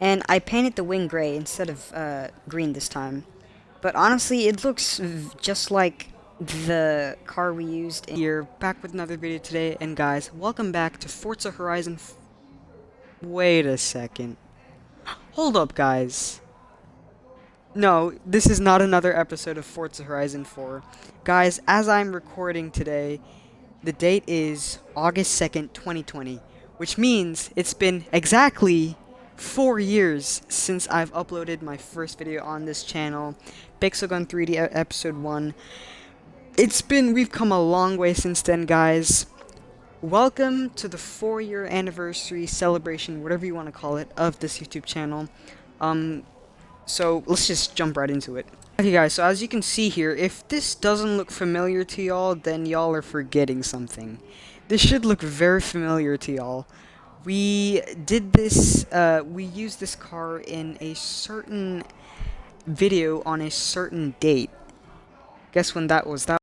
And I painted the wing gray instead of uh, green this time. But honestly, it looks just like the car we used here back with another video today. And guys welcome back to Forza Horizon wait a second. Hold up guys. No this is not another episode of Forza Horizon 4 guys as I'm recording today the date is August 2nd 2020 which means it's been exactly four years since I've uploaded my first video on this channel Pixel Gun 3D episode 1 it's been, we've come a long way since then, guys. Welcome to the four-year anniversary celebration, whatever you want to call it, of this YouTube channel. Um, so let's just jump right into it. Okay guys, so as you can see here, if this doesn't look familiar to y'all, then y'all are forgetting something. This should look very familiar to y'all. We did this, uh, we used this car in a certain video on a certain date. Guess when that was? That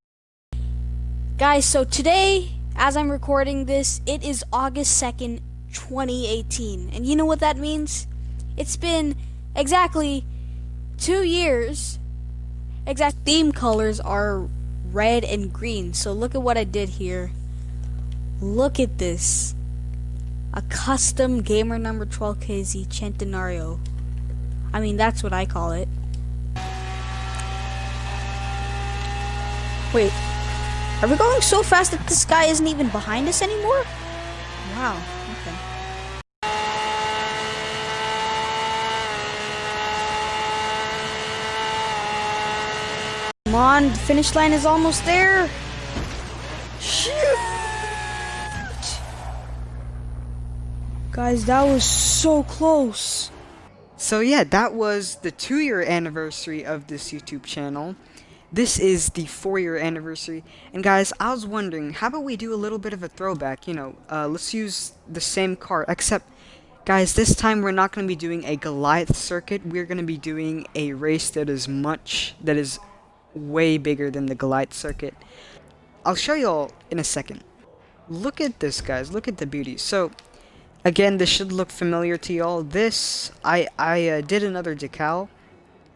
Guys, so today, as I'm recording this, it is August 2nd, 2018. And you know what that means? It's been exactly two years. Exact theme colors are red and green. So look at what I did here. Look at this. A custom gamer number 12KZ Centenario. I mean, that's what I call it. Wait, are we going so fast that this guy isn't even behind us anymore? Wow, okay. Come on, the finish line is almost there. Shoot! Guys, that was so close. So yeah, that was the two-year anniversary of this YouTube channel. This is the four-year anniversary, and guys, I was wondering, how about we do a little bit of a throwback, you know, uh, let's use the same car, except, guys, this time we're not going to be doing a Goliath circuit, we're going to be doing a race that is much, that is way bigger than the Goliath circuit. I'll show y'all in a second. Look at this, guys, look at the beauty. So, again, this should look familiar to y'all. This, I, I uh, did another decal,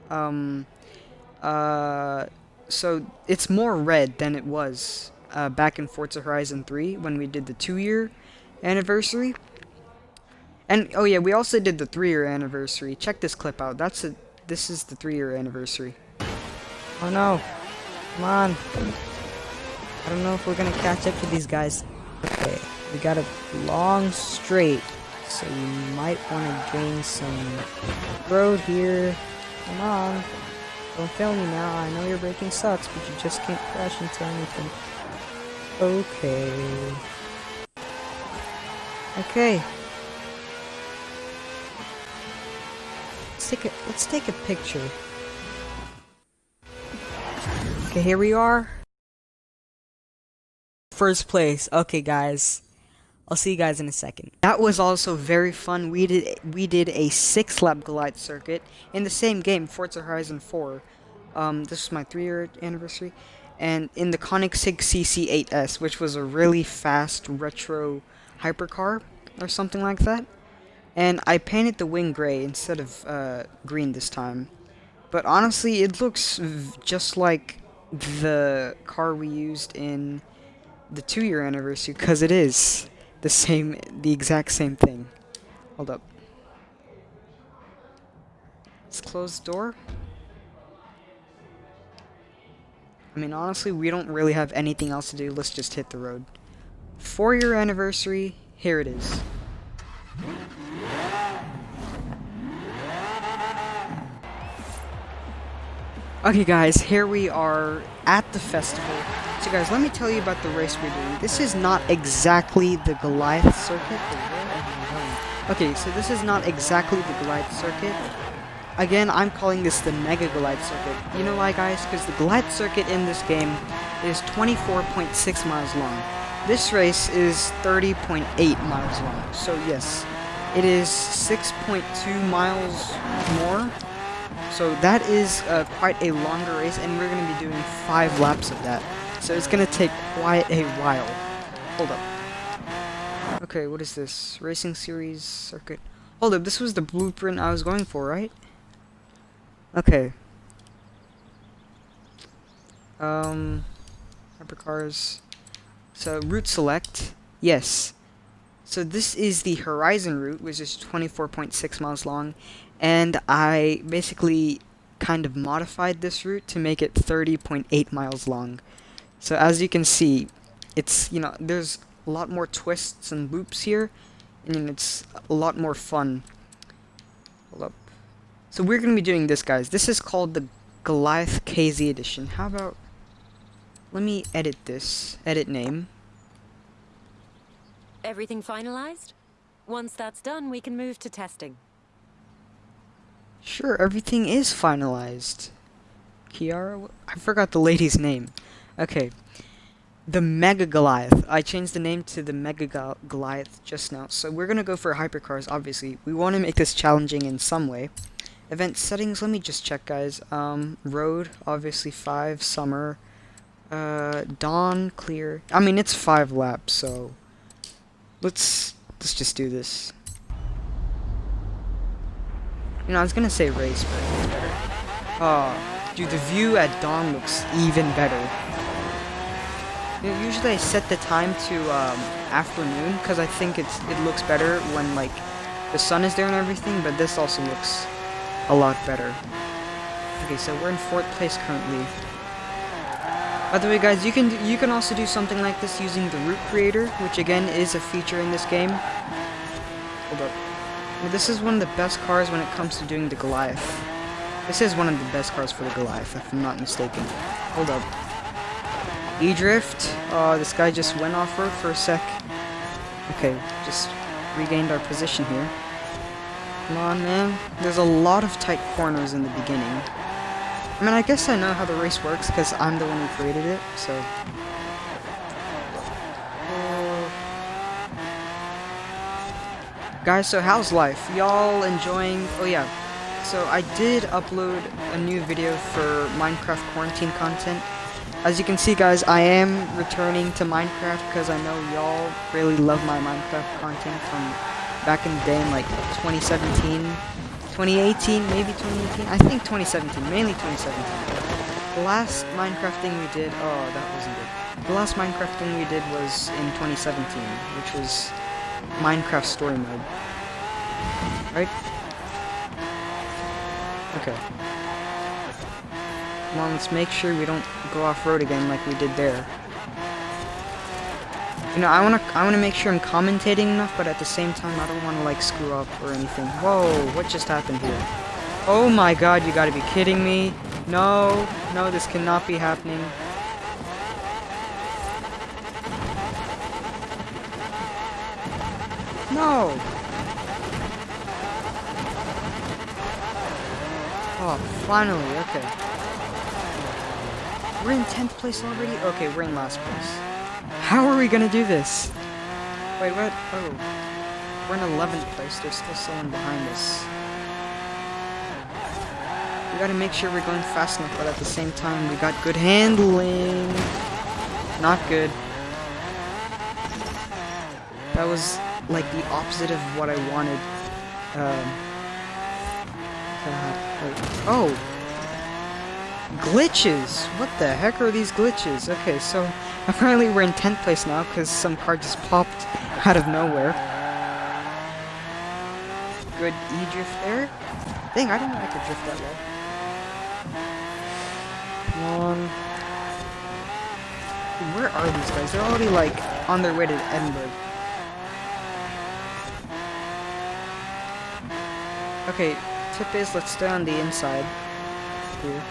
um, uh, so it's more red than it was uh, back in Forza Horizon 3 when we did the two-year anniversary. And oh yeah, we also did the three-year anniversary. Check this clip out. That's a this is the three-year anniversary. Oh no! Come on! I don't know if we're gonna catch up to these guys. Okay, we got a long straight, so you might want to gain some road here. Come on! Don't fail me now. I know your braking sucks, but you just can't crash into anything. Okay. Okay. Let's take a let's take a picture. Okay, here we are. First place. Okay, guys. I'll see you guys in a second. That was also very fun. We did we did a six lap glide circuit in the same game, Forza Horizon 4. Um, this is my three year anniversary, and in the Koenigsegg CC8S, which was a really fast retro hypercar or something like that. And I painted the wing gray instead of uh, green this time. But honestly, it looks just like the car we used in the two year anniversary, because it is the same, the exact same thing. Hold up. Let's close the door. I mean, honestly, we don't really have anything else to do. Let's just hit the road. Four year anniversary, here it is. Okay guys, here we are at the festival. So guys, let me tell you about the race we're doing. This is not exactly the Goliath circuit. Okay, so this is not exactly the Goliath circuit. Again, I'm calling this the Mega Goliath circuit. You know why guys? Because the Goliath circuit in this game is 24.6 miles long. This race is 30.8 miles long. So yes, it is 6.2 miles more so that is uh, quite a longer race, and we're going to be doing five laps of that. So it's to take quite a while. Hold up. Okay, what is this? Racing Series Circuit. Hold up, this was the blueprint I was going for, right? Okay. Um, hypercars. So, route select. Yes. So this is the Horizon route, which is 24.6 miles long. And I basically kind of modified this route to make it 30.8 miles long. So as you can see, it's, you know, there's a lot more twists and loops here. And it's a lot more fun. Hold up. So we're going to be doing this, guys. This is called the Goliath KZ edition. How about... Let me edit this. Edit name. Everything finalized? Once that's done, we can move to testing. Sure, everything is finalized. Kiara? I forgot the lady's name. Okay. The Mega Goliath. I changed the name to the Mega Goliath just now. So we're going to go for hypercars, obviously. We want to make this challenging in some way. Event settings, let me just check, guys. Um, road, obviously 5, summer. Uh, dawn, clear. I mean, it's 5 laps, so... Let's, let's just do this. You know, I was gonna say race, but it's better. Oh, dude, the view at dawn looks even better. Usually I set the time to um, afternoon because I think it's it looks better when like the sun is there and everything. But this also looks a lot better. Okay, so we're in fourth place currently. By the way, guys, you can you can also do something like this using the route creator, which again is a feature in this game. Hold up. This is one of the best cars when it comes to doing the Goliath. This is one of the best cars for the Goliath, if I'm not mistaken. Hold up. E-Drift. Oh, this guy just went off-road for a sec. Okay, just regained our position here. Come on, man. There's a lot of tight corners in the beginning. I mean, I guess I know how the race works, because I'm the one who created it, so... Uh, guys, so how's life? Y'all enjoying... Oh yeah, so I did upload a new video for Minecraft quarantine content. As you can see guys, I am returning to Minecraft because I know y'all really love my Minecraft content from back in the day in like 2017, 2018, maybe 2018? I think 2017, mainly 2017. The last Minecraft thing we did, oh that wasn't good. The last Minecraft thing we did was in 2017, which was Minecraft story mode. Right? Okay. Come on, let's make sure we don't go off-road again like we did there. You know, I wanna I wanna make sure I'm commentating enough, but at the same time I don't wanna like screw up or anything. Whoa, what just happened here? Oh my god, you gotta be kidding me. No, no, this cannot be happening. No! Oh, finally, okay. We're in 10th place already? Okay, we're in last place. How are we gonna do this? Wait, what? Oh. We're in 11th place, there's still someone behind us. We gotta make sure we're going fast enough, but at the same time, we got good handling. Not good. That was like the opposite of what I wanted. Um, oh! Glitches! What the heck are these glitches? Okay, so apparently we're in 10th place now because some car just popped out of nowhere. Good E-drift there. Dang, I didn't know I could drift that well. Come on. Where are these guys? They're already like on their way to Edinburgh. Okay, tip is let's stay on the inside here.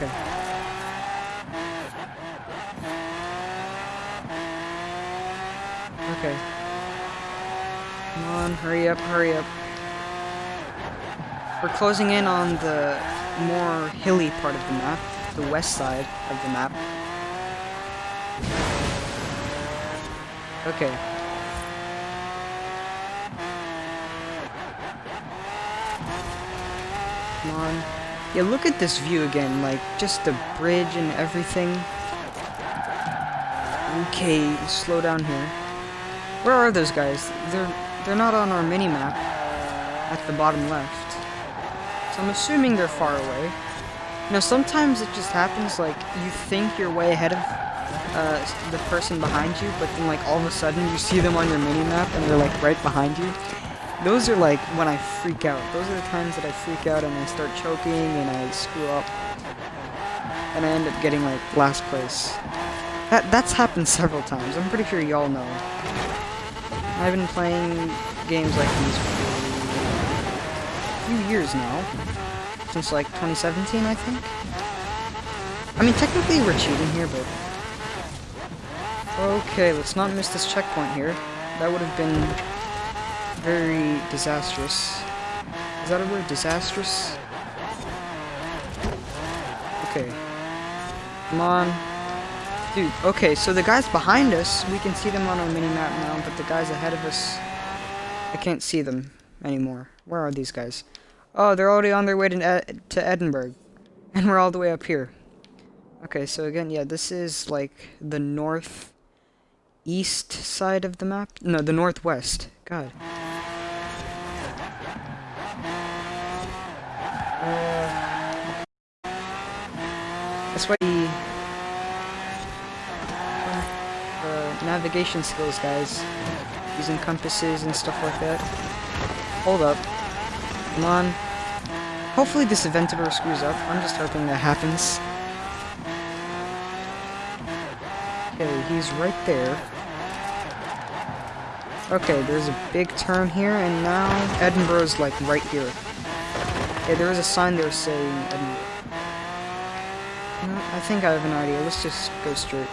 Okay. Okay. Come on, hurry up, hurry up. We're closing in on the more hilly part of the map, the west side of the map. Okay. Come on. Yeah, look at this view again, like, just the bridge and everything. Okay, slow down here. Where are those guys? They're they're not on our mini map at the bottom left. So I'm assuming they're far away. Know, sometimes it just happens like you think you're way ahead of uh, the person behind you, but then like all of a sudden you see them on your mini map and they're like right behind you. Those are like when I freak out. Those are the times that I freak out and I start choking and I screw up. And I end up getting like last place. That that's happened several times. I'm pretty sure y'all know. I've been playing games like these for a few years now. Since like 2017, I think. I mean, technically we're cheating here, but... Okay, let's not miss this checkpoint here. That would have been very disastrous. Is that a word? Disastrous? Okay. Come on. Dude, okay, so the guys behind us, we can see them on our mini-map now, but the guys ahead of us, I can't see them anymore. Where are these guys? Oh, they're already on their way to, Ed to Edinburgh. And we're all the way up here. Okay, so again, yeah, this is like the north east side of the map. No, the northwest. God. Uh, that's why navigation skills, guys. Using compasses and stuff like that. Hold up. Come on. Hopefully this Aventador screws up. I'm just hoping that happens. Okay, he's right there. Okay, there's a big turn here, and now Edinburgh's like right here. There is a sign there saying Edinburgh. I think I have an idea. Let's just go straight.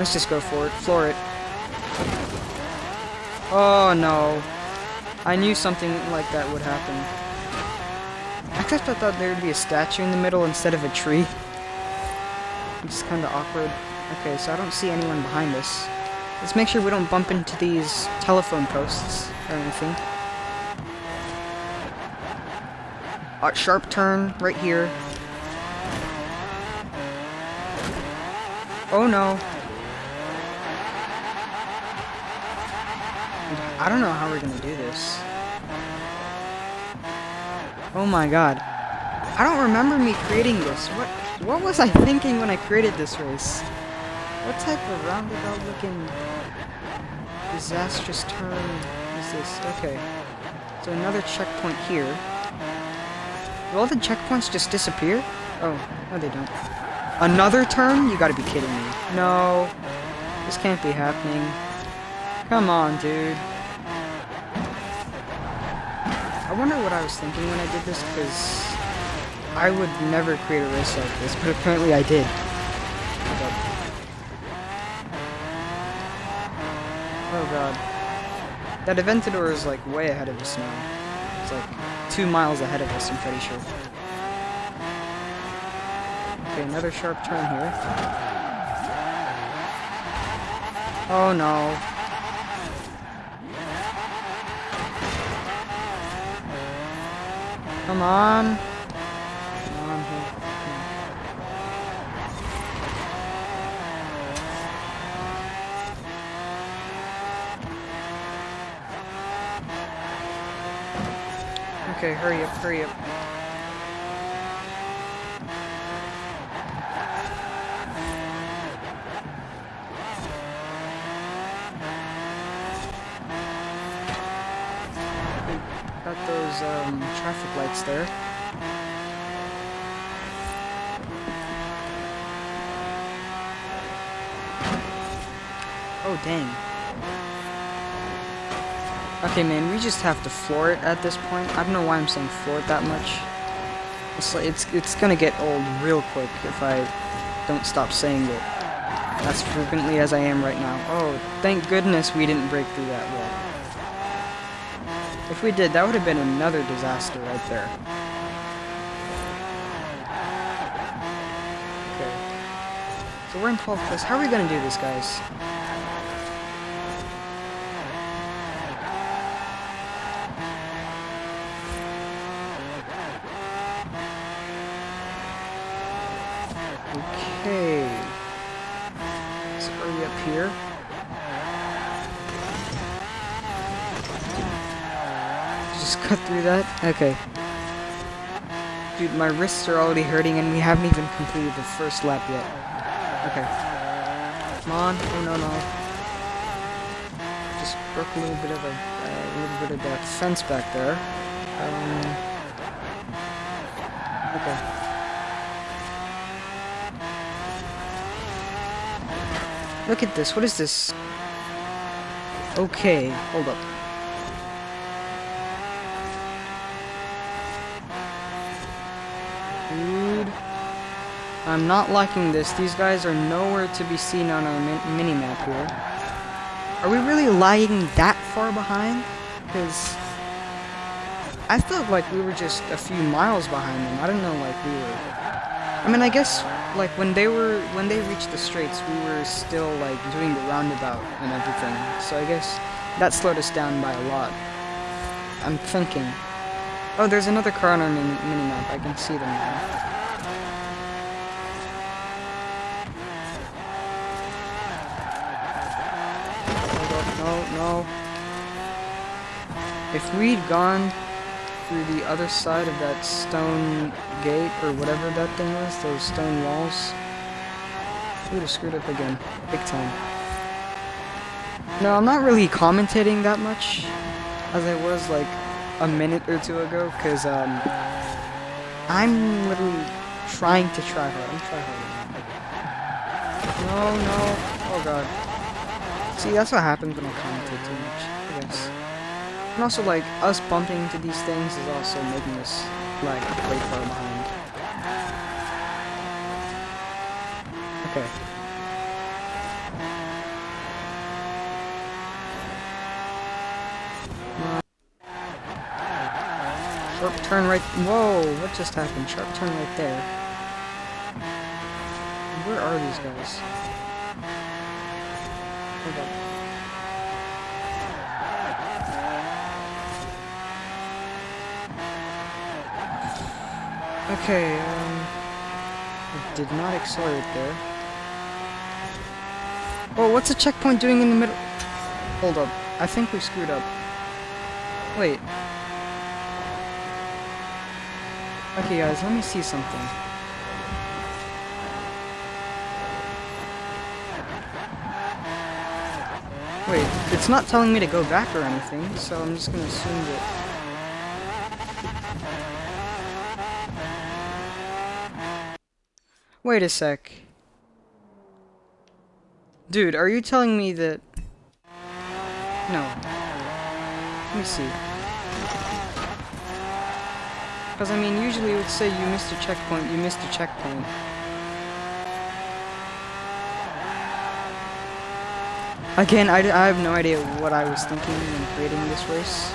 Let's just go for it. Floor it. Oh no. I knew something like that would happen. Except I thought there would be a statue in the middle instead of a tree. It's kind of awkward. Okay, so I don't see anyone behind us. Let's make sure we don't bump into these telephone posts or anything. Sharp turn right here. Oh no. I don't know how we're gonna do this. Oh my god. I don't remember me creating this. What what was I thinking when I created this race? What type of roundabout looking disastrous turn is this? Okay. So another checkpoint here. Do all the checkpoints just disappear? Oh, no they don't. Another turn? You gotta be kidding me. No. This can't be happening. Come on, dude. I wonder what I was thinking when I did this, because I would never create a race like this, but apparently I did. Oh god. That Aventador is like way ahead of us now. It's like two miles ahead of us, I'm pretty sure. Okay, another sharp turn here. Oh no. Come on. Come on here. Okay, hurry up, hurry up. Got those um, traffic lights there. Oh, dang. Okay, man, we just have to floor it at this point. I don't know why I'm saying floor it that much. It's, like, it's, it's gonna get old real quick if I don't stop saying it as frequently as I am right now. Oh, thank goodness we didn't break through that wall. If we did, that would have been another disaster right there. Okay. So we're in 12th place. How are we to do this, guys? Okay. Let's hurry up here. cut through that? Okay. Dude, my wrists are already hurting and we haven't even completed the first lap yet. Okay. Come on. Oh, no, no. Just broke a little bit of a, uh, little bit of that fence back there. Um, okay. Look at this. What is this? Okay, hold up. Dude. I'm not liking this. These guys are nowhere to be seen on our mi mini-map here. Are we really lying that far behind? Because I felt like we were just a few miles behind them. I don't know, like we were... I mean, I guess, like, when they were... When they reached the straits, we were still, like, doing the roundabout and everything. So I guess that slowed us down by a lot. I'm thinking. Oh, there's another car on our mini minimap. I can see them now. No. If we'd gone through the other side of that stone gate, or whatever that thing was, those stone walls, we would have screwed up again. Big time. No, I'm not really commentating that much as I was like a minute or two ago, because um, I'm literally trying to try hard. I'm trying hard. No, no. Oh god. See, that's what happens when I commentate too much, I guess. And also, like, us bumping into these things is also making us, like, way far behind. Okay. Sharp turn right- whoa, what just happened? Sharp turn right there. Where are these guys? Hold. Okay, um... I did not accelerate there. Oh, what's a checkpoint doing in the middle? Hold up. I think we screwed up. Wait. Okay, guys, let me see something. Wait, it's not telling me to go back or anything, so I'm just gonna assume that... Wait a sec. Dude, are you telling me that... No. Let me see. Because, I mean, usually it would say you missed a checkpoint, you missed a checkpoint. Again, I, I have no idea what I was thinking when creating this race.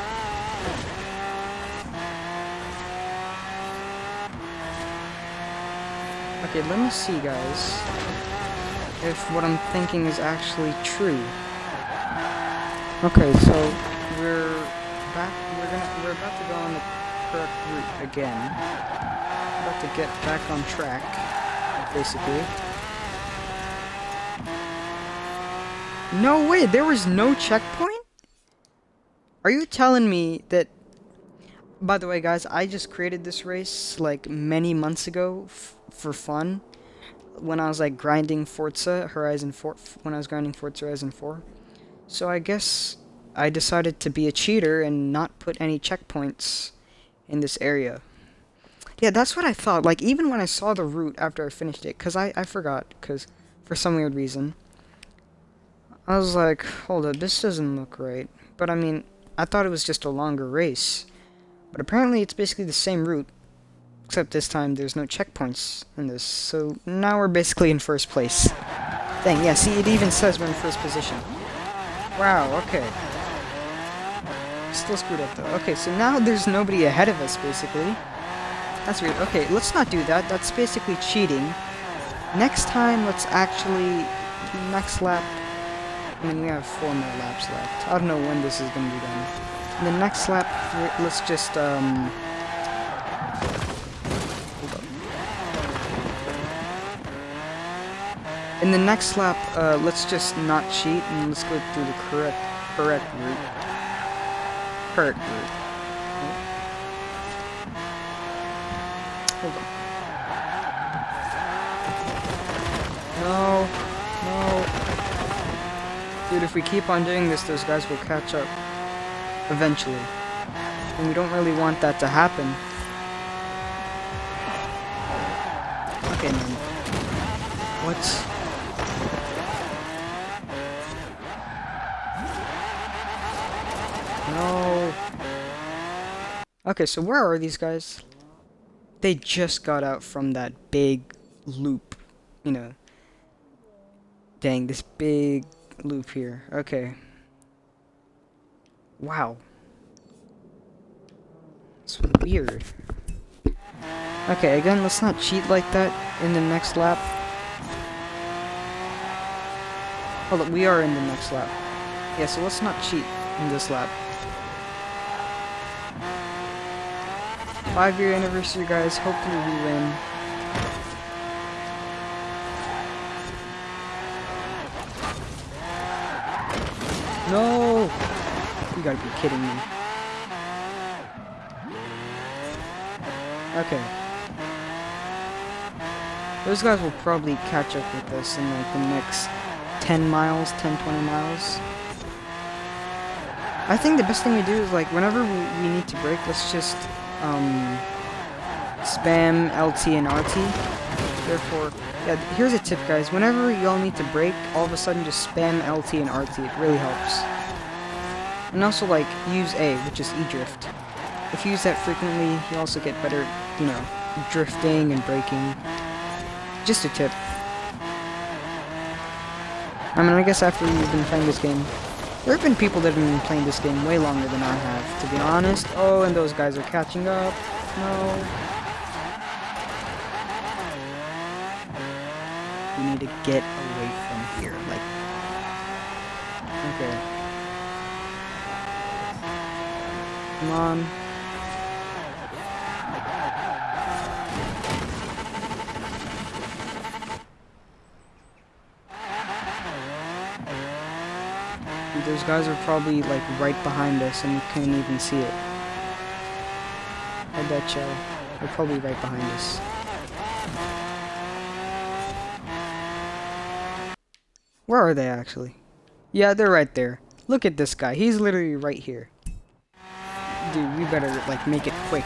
Okay, let me see, guys, if what I'm thinking is actually true. Okay, so we're back. We're gonna. We're about to go on the correct route again. About to get back on track, basically. No way, there was no checkpoint? Are you telling me that... By the way, guys, I just created this race, like, many months ago for fun. When I was, like, grinding Forza Horizon 4... When I was grinding Forza Horizon 4. So I guess I decided to be a cheater and not put any checkpoints in this area. Yeah, that's what I thought. Like, even when I saw the route after I finished it, because I, I forgot, because for some weird reason. I was like, hold up, this doesn't look right. But I mean, I thought it was just a longer race. But apparently it's basically the same route. Except this time there's no checkpoints in this. So now we're basically in first place. Dang, yeah, see, it even says we're in first position. Wow, okay. Still screwed up though. Okay, so now there's nobody ahead of us, basically. That's weird. Okay, let's not do that. That's basically cheating. Next time, let's actually... Next lap, I mean, we have four more laps left. I don't know when this is going to be done. In the next lap, let's just, um... Hold on. In the next lap, uh, let's just not cheat and let's go through the correct, correct route. Correct route. Hold on. No. No. Dude, if we keep on doing this, those guys will catch up. Eventually. And we don't really want that to happen. Okay, man. What? No. Okay, so where are these guys? They just got out from that big loop. You know. Dang, this big loop here. Okay. Wow. It's weird. Okay, again, let's not cheat like that in the next lap. Hold up, we are in the next lap. Yeah, so let's not cheat in this lap. Five year anniversary, guys. Hopefully we win. No! Gotta be kidding me. Okay. Those guys will probably catch up with us in like the next 10 miles, 10, 20 miles. I think the best thing we do is like whenever we, we need to break, let's just um, spam LT and RT. Therefore, yeah, here's a tip, guys. Whenever y'all need to break, all of a sudden just spam LT and RT. It really helps. And also, like, use A, which is E-Drift. If you use that frequently, you also get better, you know, drifting and braking. Just a tip. I mean, I guess after you've been playing this game, there have been people that have been playing this game way longer than I have, to be honest. Oh, and those guys are catching up. No. We need to get away from here, like... Okay. Come on. Those guys are probably like right behind us and we can't even see it. I bet you they're probably right behind us. Where are they actually? Yeah, they're right there. Look at this guy. He's literally right here. Dude, we better like make it quick.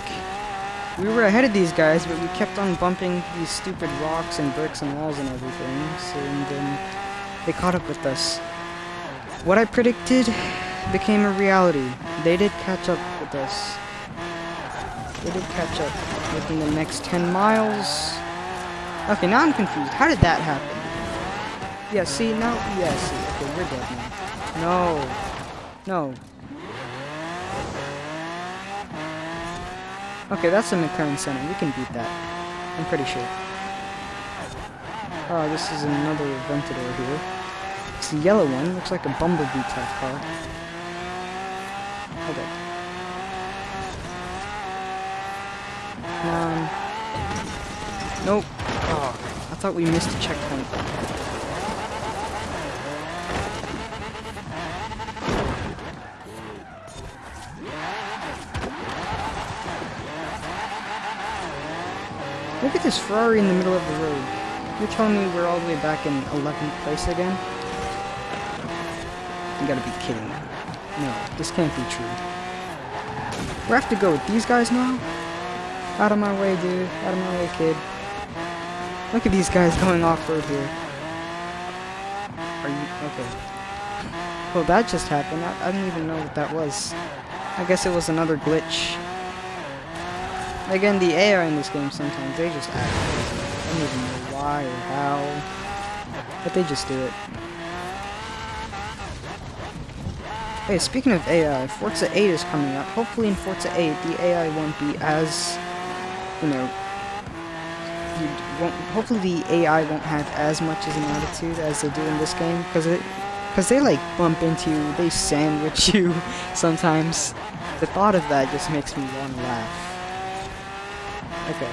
We were ahead of these guys, but we kept on bumping these stupid rocks and bricks and walls and everything. So then they caught up with us. What I predicted became a reality. They did catch up with us. They did catch up within the next 10 miles. Okay, now I'm confused. How did that happen? Yeah, see, now, yeah, see, okay, we're dead now. No. No. Okay, that's the McLaren Senna. We can beat that. I'm pretty sure. Oh, this is another Aventador here. It's the yellow one. Looks like a Bumblebee type car. Come um, on. Nope. Oh, I thought we missed a checkpoint. At this Ferrari in the middle of the road. You're telling me we're all the way back in 11th place again? You gotta be kidding me. No, this can't be true. We have to go with these guys now? Out of my way, dude. Out of my way, kid. Look at these guys going off-road here. Are you... okay. Well, that just happened. I, I didn't even know what that was. I guess it was another glitch. Again, the AI in this game sometimes, they just act crazy. I don't even know why or how. But they just do it. Hey, speaking of AI, Forza 8 is coming up. Hopefully in Forza 8, the AI won't be as, you know, hopefully the AI won't have as much as an attitude as they do in this game, because it, because they like bump into you, they sandwich you sometimes. The thought of that just makes me want to laugh. Okay.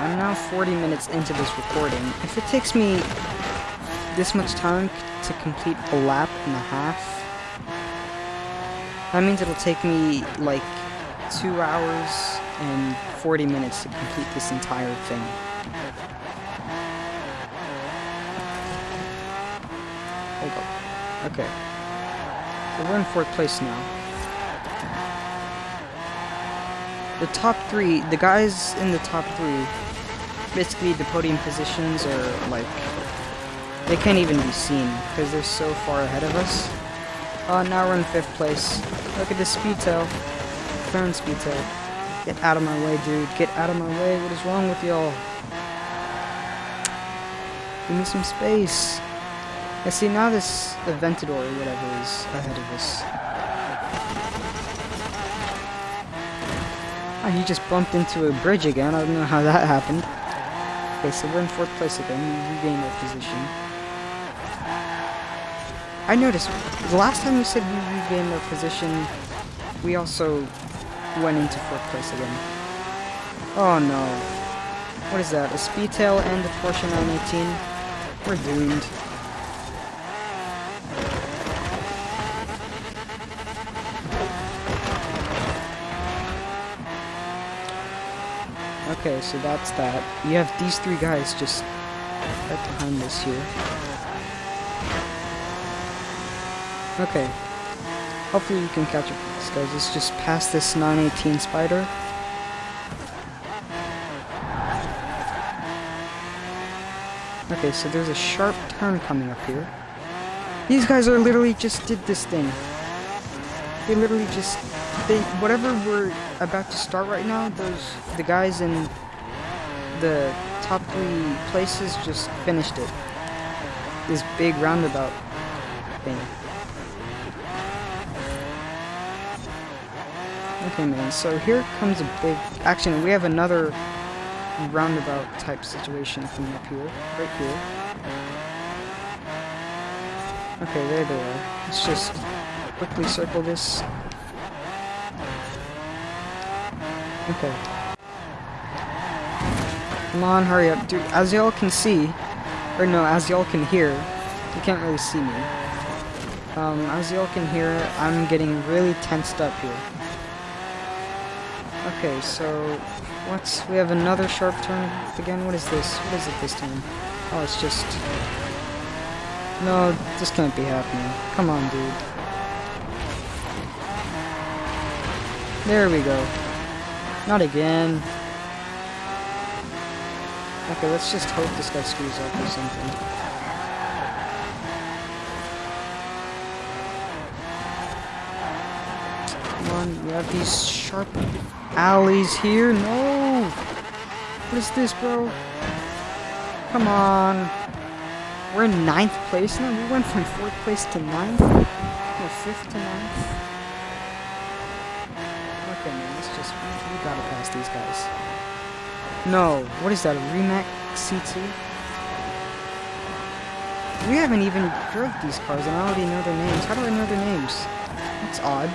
I'm now 40 minutes into this recording. If it takes me this much time to complete a lap and a half, That means it'll take me like two hours and 40 minutes to complete this entire thing. Hold up. Okay. So we're in fourth place now. The top three, the guys in the top three, basically the podium positions are like, they can't even be seen because they're so far ahead of us. Oh, now we're in fifth place. Look at the speed tail. Turn speed tail. Get out of my way, dude. Get out of my way. What is wrong with y'all? Give me some space. I see now this Aventador or whatever is ahead of us. Oh, he just bumped into a bridge again. I don't know how that happened. Okay, so we're in fourth place again. We regained our position. I noticed, the last time we said we regained our position, we also went into fourth place again. Oh no. What is that? A Speedtail and a Porsche 918? We're doomed. Okay, so that's that. You have these three guys just right behind us here. Okay. Hopefully you can catch up with this, guys. Let's just pass this 918 Spyder. Okay, so there's a sharp turn coming up here. These guys are literally just did this thing. They literally just they whatever we're about to start right now, those the guys in the top three places just finished it. This big roundabout thing. Okay, man, so here comes a big... Actually, we have another roundabout type situation coming up here. Right here. Okay, there they are. Let's just quickly circle this. Okay. Come on, hurry up. Dude, as y'all can see, or no, as y'all can hear, you can't really see me. Um, as y'all can hear, I'm getting really tensed up here. Okay, so what's we have another sharp turn again. What is this? What is it this time? Oh, it's just no. This can't be happening. Come on, dude. There we go. Not again. Okay, let's just hope this guy screws up or something. Come on, we have these sharp alleys here. No! What is this, bro? Come on. We're in ninth place now? We went from fourth place to ninth? No, fifth to ninth? Okay, man, let's just... We, we gotta pass these guys. No. What is that, a Rimac C2? We haven't even drove these cars, and I already know their names. How do I know their names? That's odd.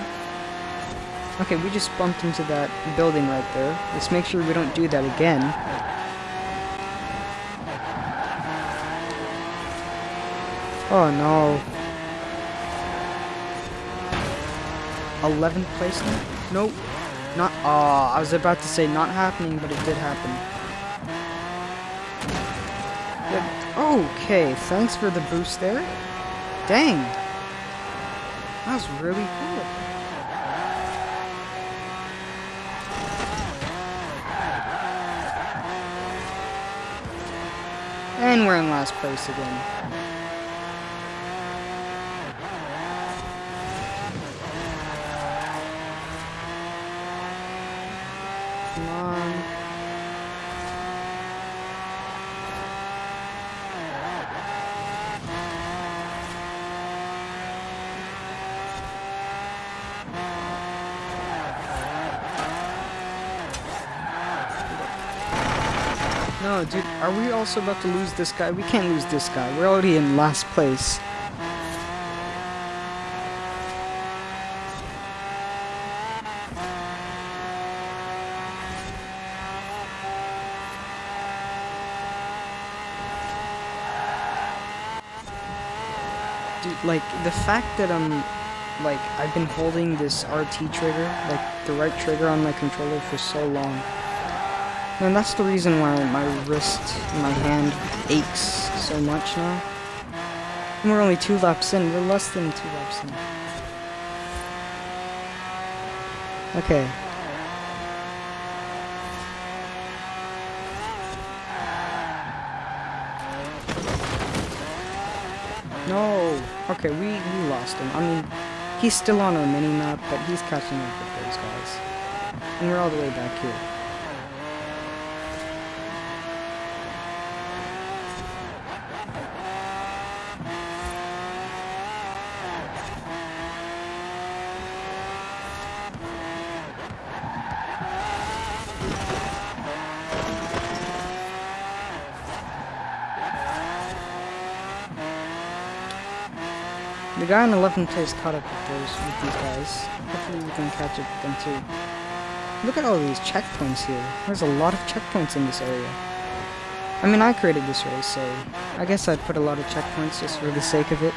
Okay, we just bumped into that building right there. Let's make sure we don't do that again. Oh no. 11th place now? Nope. Not- Aw, I was about to say not happening, but it did happen. Okay, thanks for the boost there. Dang. That was really cool. And we're in last place again. Come on. Dude, are we also about to lose this guy? We can't lose this guy. We're already in last place. Dude, like, the fact that I'm like I've been holding this RT trigger, like the right trigger on my controller for so long. And that's the reason why my wrist, my hand aches so much now. And we're only two laps in, we're less than two laps in. Okay. No! Okay, we, we lost him. I mean, he's still on our mini-map, but he's catching up with those guys. And we're all the way back here. Guy in 11th place caught up with those with these guys. Hopefully we can catch up with them too. Look at all these checkpoints here. There's a lot of checkpoints in this area. I mean, I created this race, so I guess I'd put a lot of checkpoints just for the sake of it.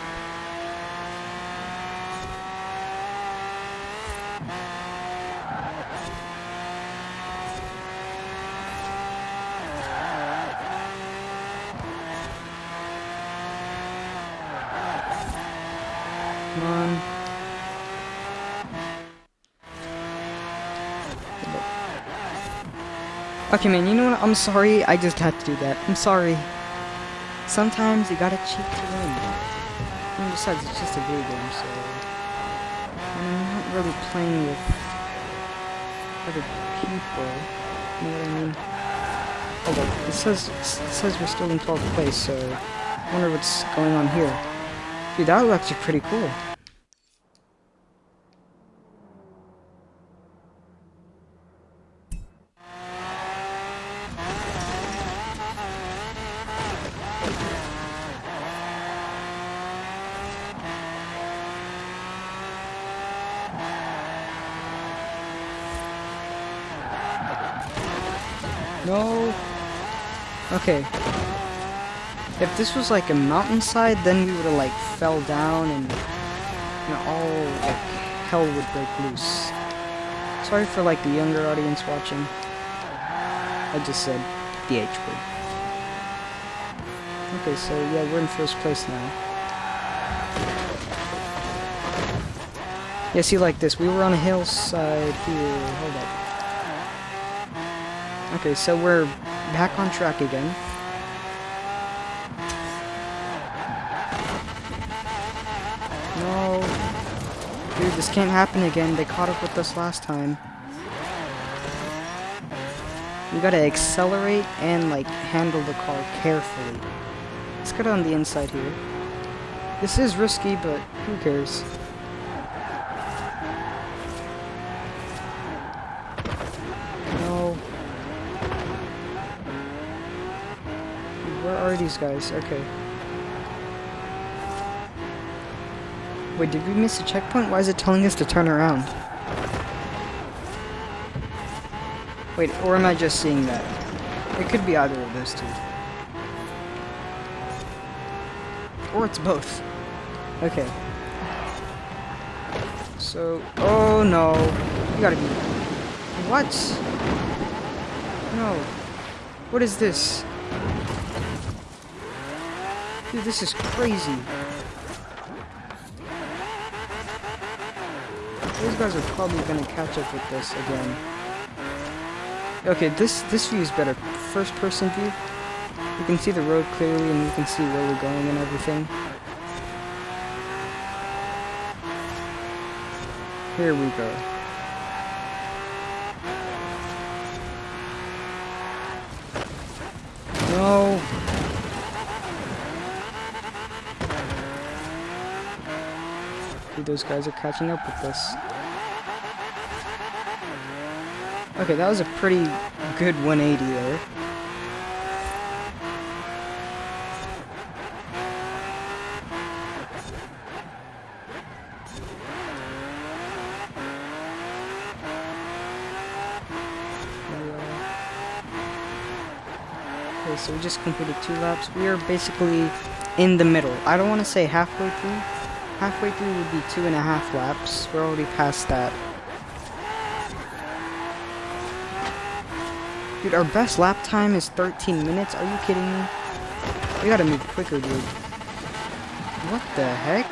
Come on. Okay, man, you know what? I'm sorry. I just had to do that. I'm sorry. Sometimes you gotta cheat to win. And besides, it's just a video game, so... I'm not really playing with other people. You know what I mean? Hold up. It says, it says we're still in 12th place, so... I wonder what's going on here. Dude, that was actually pretty cool. No. Okay. If this was like a mountainside, then we would have like fell down and you all like hell would break loose. Sorry for like the younger audience watching. I just said the H word. Okay, so yeah, we're in first place now. Yeah, see like this, we were on a hillside here. Hold up. Okay, so we're back on track again. No. Dude, this can't happen again. They caught up with us last time. We gotta accelerate and, like, handle the car carefully. Let's get on the inside here. This is risky, but who cares? No. Where are these guys? Okay. Wait, did we miss a checkpoint? Why is it telling us to turn around? Wait, or am I just seeing that? It could be either of those two. Or it's both. Okay. So, oh no. You gotta be... What? No. What is this? Dude, this is crazy. These guys are probably gonna catch up with this again. Okay, this this view is better. First person view. You can see the road clearly and you can see where we're going and everything. Here we go. No. Dude, those guys are catching up with us. Okay, that was a pretty good 180 there. Okay, so we just completed two laps. We are basically in the middle. I don't want to say halfway through, halfway through would be two and a half laps. We're already past that. Dude, our best lap time is 13 minutes. Are you kidding me? We gotta move quicker, dude. What the heck?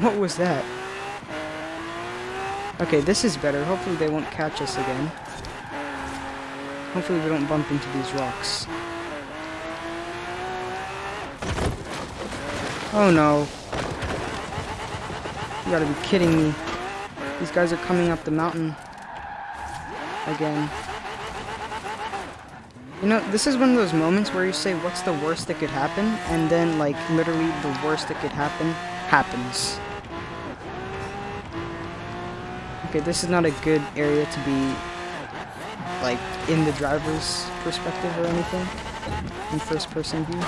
What was that? Okay, this is better. Hopefully they won't catch us again. Hopefully we don't bump into these rocks. Oh no. You gotta be kidding me. These guys are coming up the mountain. Again. You know, this is one of those moments where you say, what's the worst that could happen? And then, like, literally the worst that could happen happens. Okay, this is not a good area to be, like, in the driver's perspective or anything. In first person view.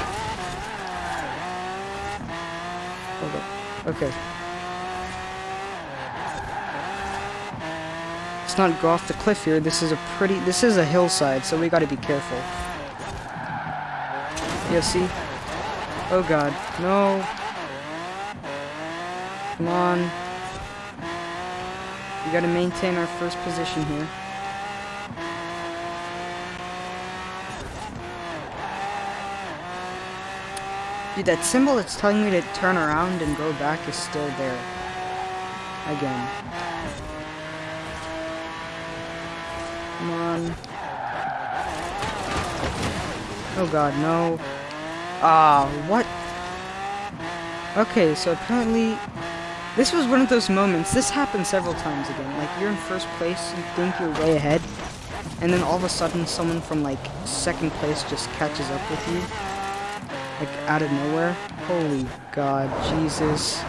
Hold up. Okay. Let's not go off the cliff here. This is a pretty, this is a hillside, so we gotta be careful. Yeah, see? Oh god, no. Come on. We gotta maintain our first position here. Dude, that symbol that's telling me to turn around and go back is still there. Again. Come on. Oh god, no. Ah, what? Okay, so apparently... This was one of those moments, this happened several times again. Like, you're in first place, you think you're way ahead, and then all of a sudden someone from, like, second place just catches up with you. Like, out of nowhere. Holy god, Jesus.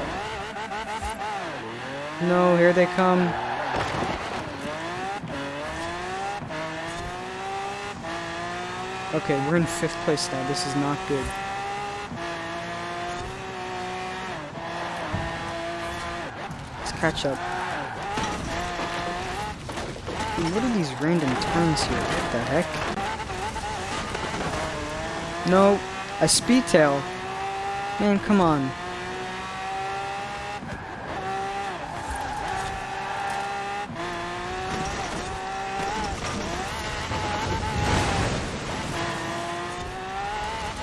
No, here they come. Okay, we're in fifth place now. This is not good. Let's catch up. Dude, what are these random turns here? What the heck? No, a Speedtail. Man, come on.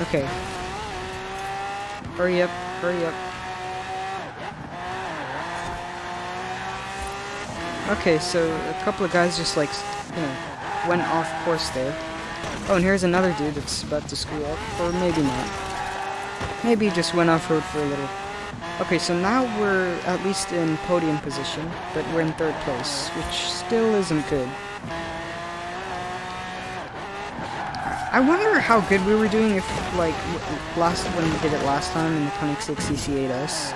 Okay. Hurry up, hurry up. Okay, so a couple of guys just like, you know, went off course there. Oh, and here's another dude that's about to screw up, or maybe not. Maybe he just went off-road for a little. Okay, so now we're at least in podium position, but we're in third place, which still isn't good. I wonder how good we were doing if, like, last when we did it last time in the Koenigsegg CC8S.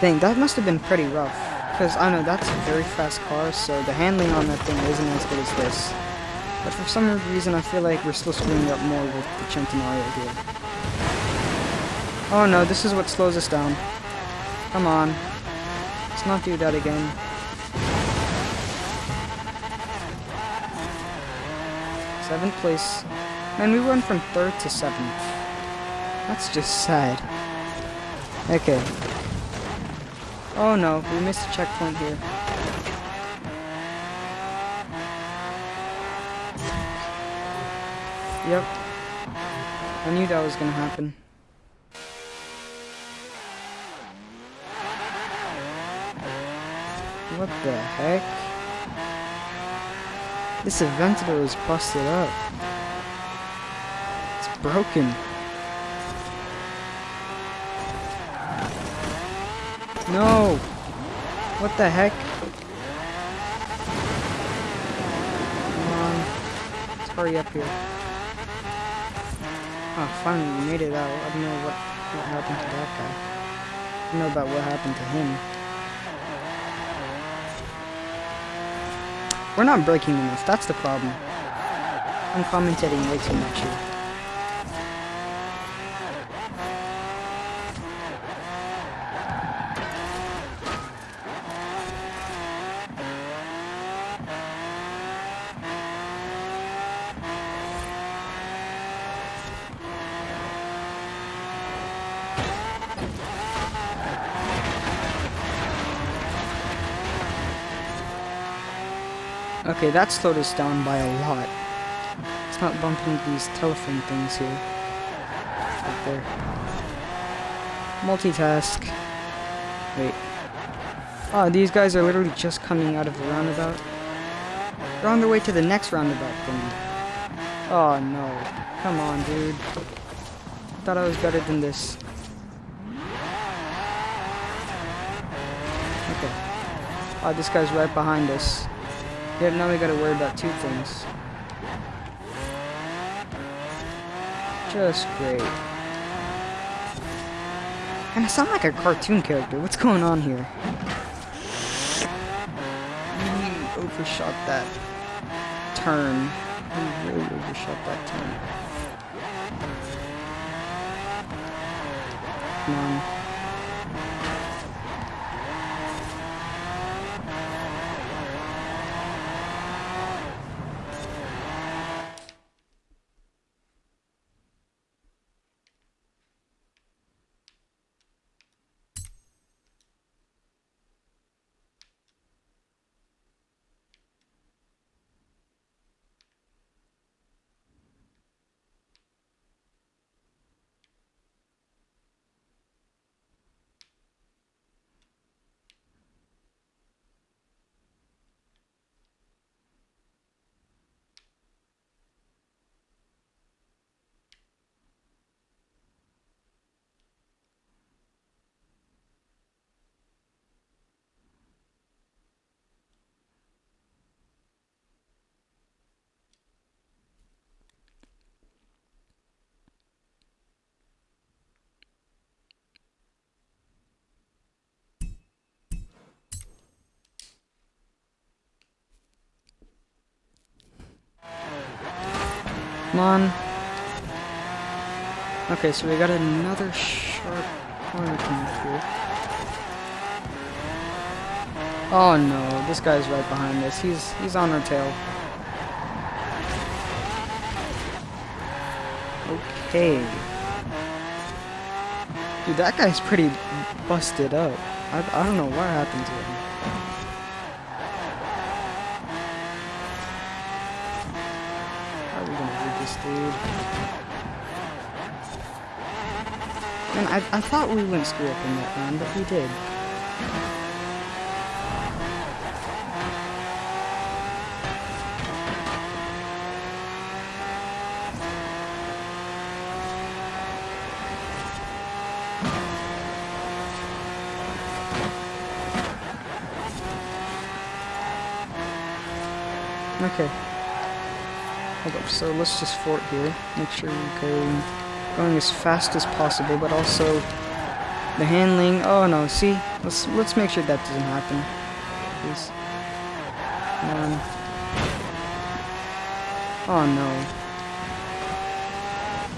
Dang, that must have been pretty rough. Because, I know, that's a very fast car, so the handling on that thing isn't as good as this. But for some reason, I feel like we're still screwing up more with the Centenario here. Oh no, this is what slows us down. Come on. Let's not do that again. Seventh place. Man, we went from third to seventh. That's just sad. Okay. Oh no, we missed a checkpoint here. Yep. I knew that was gonna happen. What the heck? This Aventador is busted up. It's broken. No! What the heck? Come on. Let's hurry up here. Oh, finally we made it out. I don't know what, what happened to that guy. I don't know about what happened to him. We're not braking enough, that's the problem. I'm commentating way too much here. Okay, that slowed us down by a lot. Let's not bump into these telephone things here. Right there. Multitask. Wait. Oh, these guys are literally just coming out of the roundabout. They're on their way to the next roundabout thing. Oh no. Come on, dude. Thought I was better than this. Okay. Oh, this guy's right behind us. Yep, now we gotta worry about two things. Just great. And I sound like a cartoon character. What's going on here? Mm, really overshot that turn. Really overshot that turn. Come on. Come on. Okay, so we got another sharp corner coming through. Oh no, this guy's right behind us. He's he's on our tail. Okay. Dude, that guy's pretty busted up. I, I don't know what happened to him. How are we gonna do this, dude? Man, I, I thought we wouldn't screw up in that round, but we did. Okay. Hold up, so let's just fort here. Make sure we're going, going as fast as possible, but also the handling. Oh no, see? Let's let's make sure that doesn't happen. Please. On. Oh no.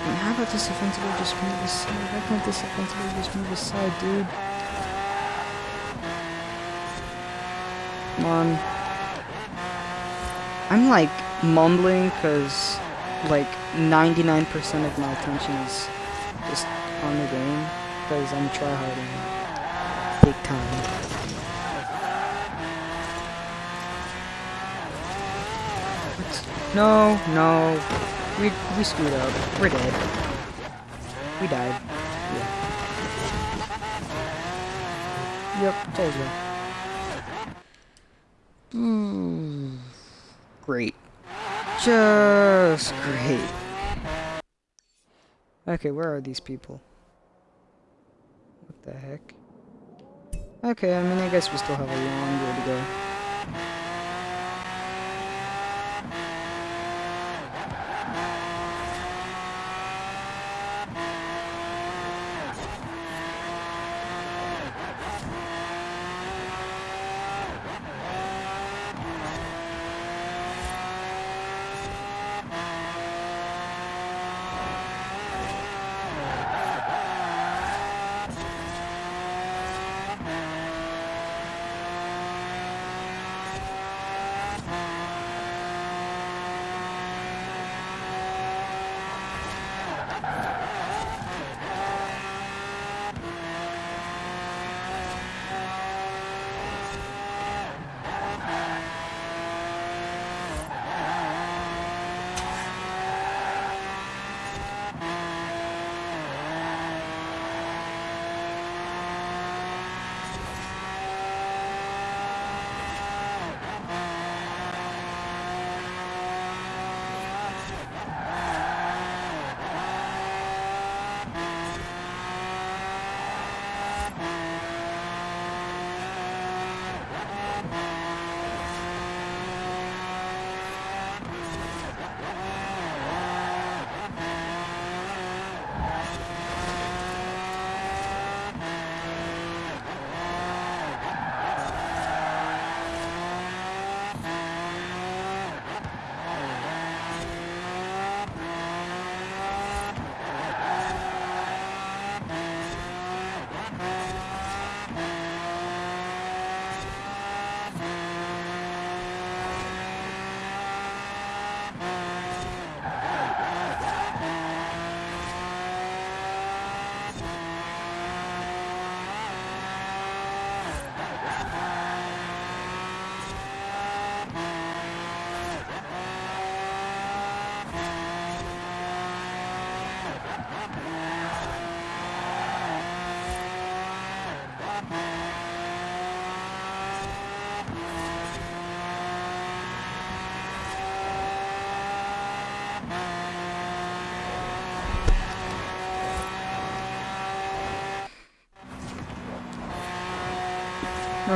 And how about this offensively just move aside? Why can't this offensively just move aside, dude? Come on. I'm like mumbling because like 99% of my attention is just on the game because I'm tryharding big time. No, no. We, we screwed up. We're dead. We died. Yeah. Yep, told you. Hmm. Great. Just great. Okay, where are these people? What the heck? Okay, I mean, I guess we still have a long way to go.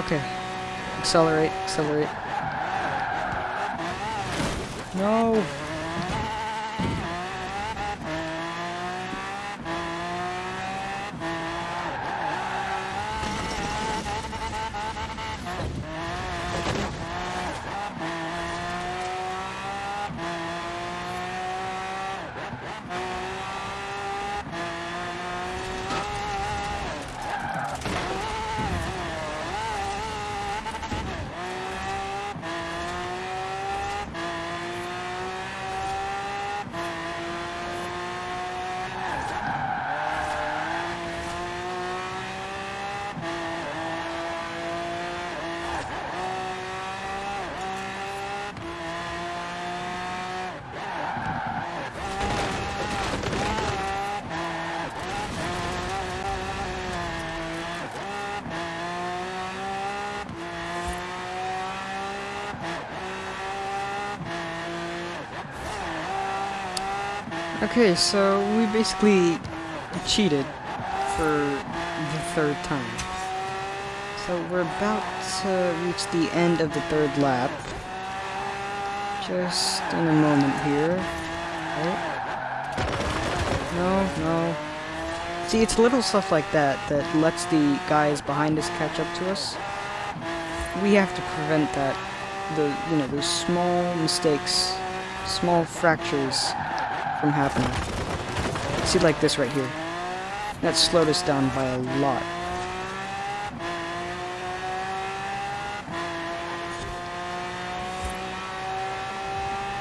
Okay. Accelerate, accelerate. No! Okay, so we basically cheated for the third time. So we're about to reach the end of the third lap. Just in a moment here. Right? No, no. See, it's little stuff like that that lets the guys behind us catch up to us. We have to prevent that. The, you know, those small mistakes, small fractures from happening. See, like this right here. That slowed us down by a lot.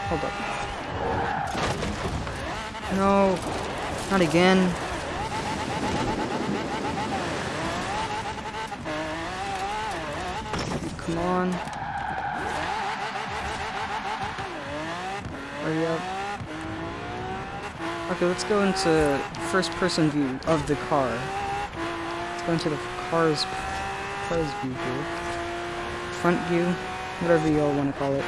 Hold up. No, not again. Come on. Hurry up. Okay, let's go into first person view of the car. Let's go into the car's car's view here. Front view, whatever you all want to call it.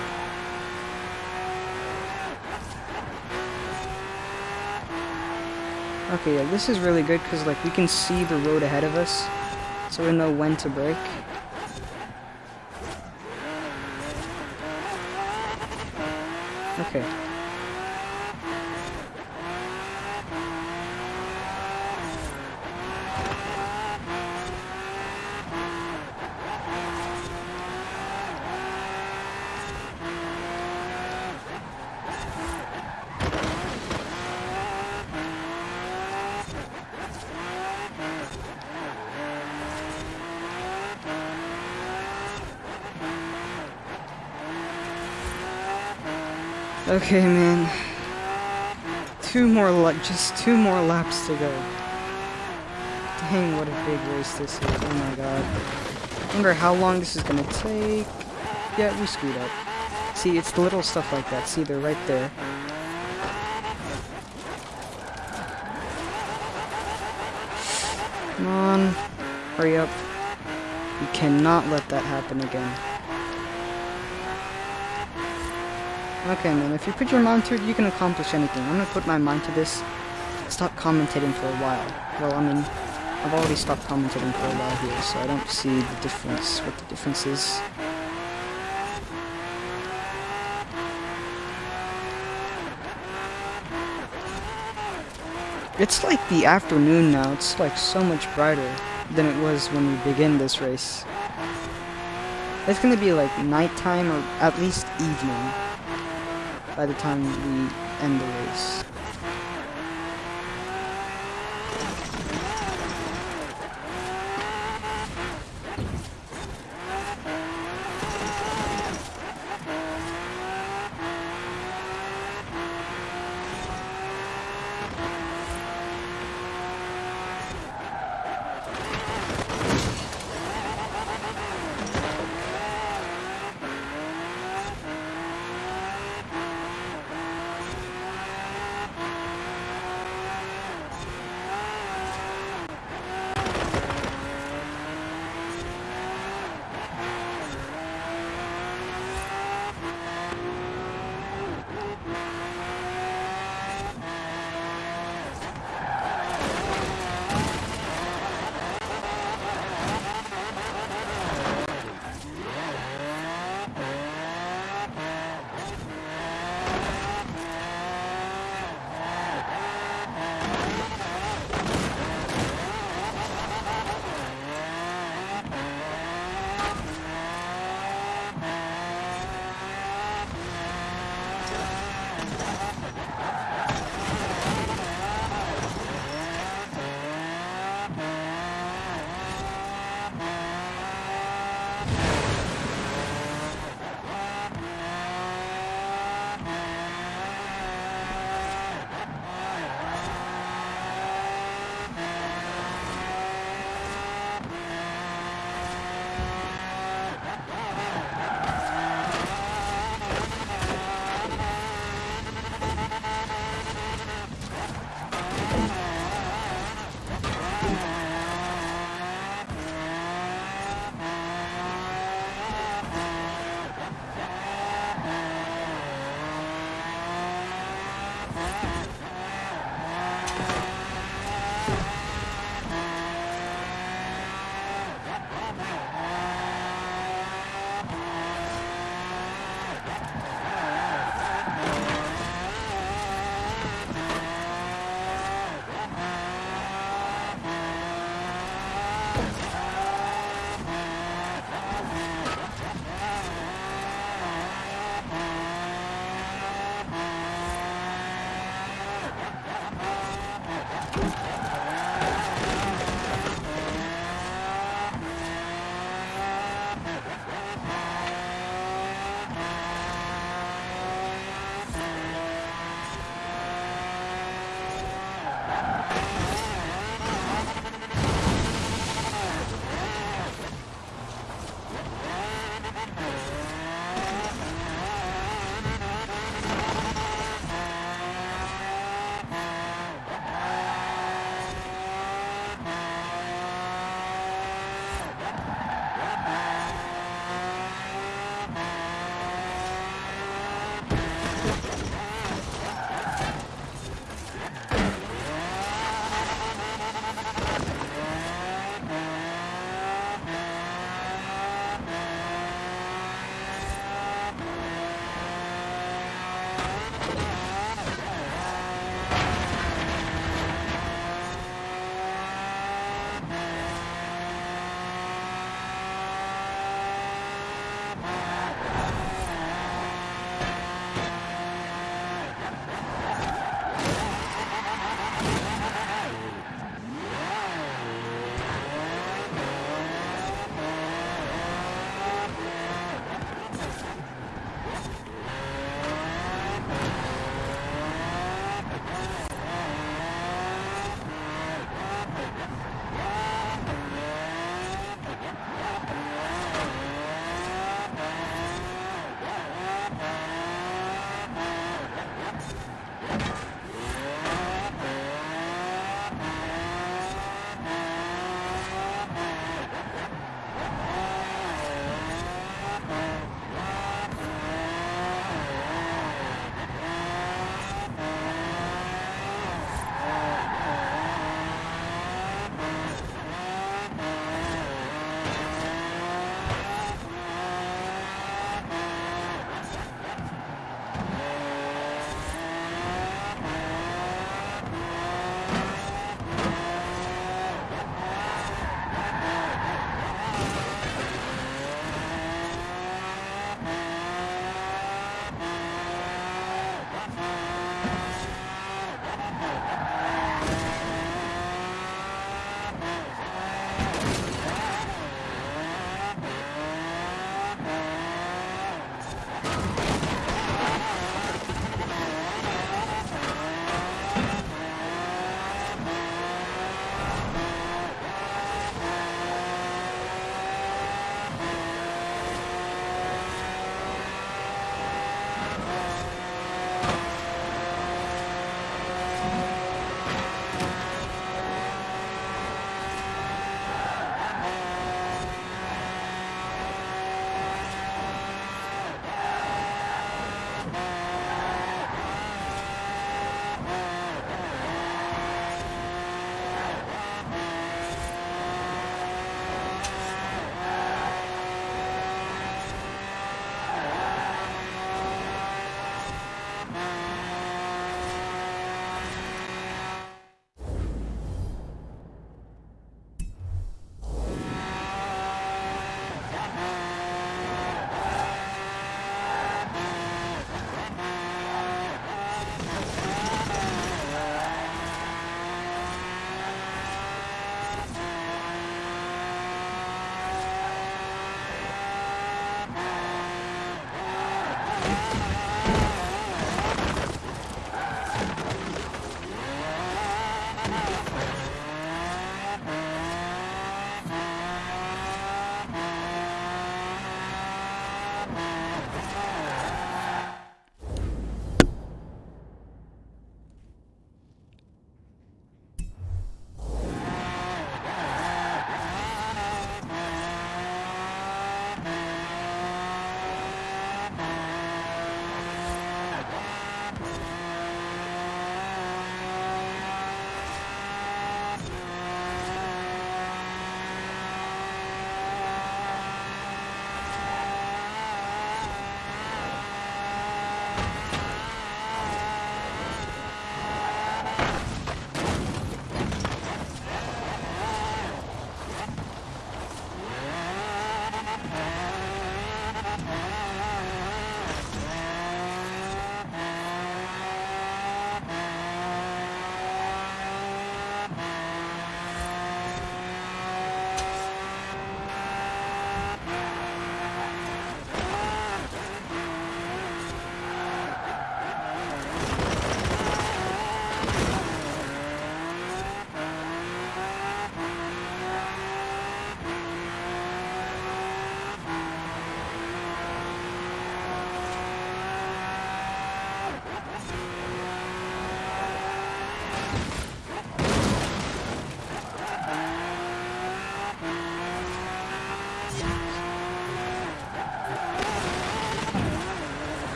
Okay, yeah, this is really good because like we can see the road ahead of us, so we know when to brake. Okay. Okay, man. Two more just two more laps to go. Dang, what a big race this is. Oh my god. Wonder how long this is gonna take. Yeah, we screwed up. See, it's the little stuff like that. See, they're right there. Come on. Hurry up. We cannot let that happen again. Okay, man, if you put your mind to it, you can accomplish anything. I'm gonna put my mind to this. Stop commentating for a while. Well, I mean, I've already stopped commentating for a while here, so I don't see the difference, what the difference is. It's like the afternoon now. It's like so much brighter than it was when we begin this race. It's gonna be like nighttime or at least evening by the time we end the race.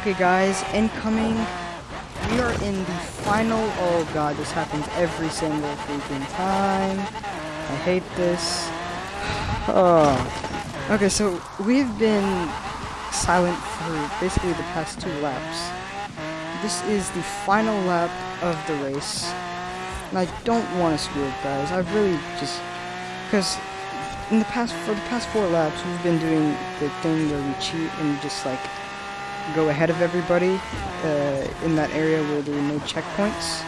Okay, guys, incoming. We are in the final. Oh god, this happens every single freaking time. I hate this. Oh. Okay, so we've been silent for basically the past two laps. This is the final lap of the race. And I don't want to screw it, guys. I really just... Because in the past, for the past four laps, we've been doing the thing where we cheat and just, like, go ahead of everybody uh, in that area where there are no checkpoints.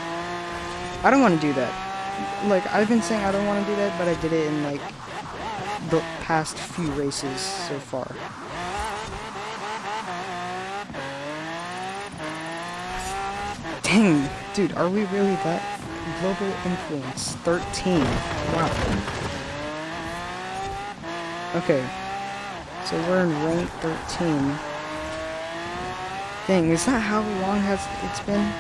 I don't want to do that. Like, I've been saying I don't want to do that, but I did it in, like, the past few races so far. Dang, dude, are we really that global influence? 13. Wow. Okay. So we're in rank 13. Dang, is that how long has it's been?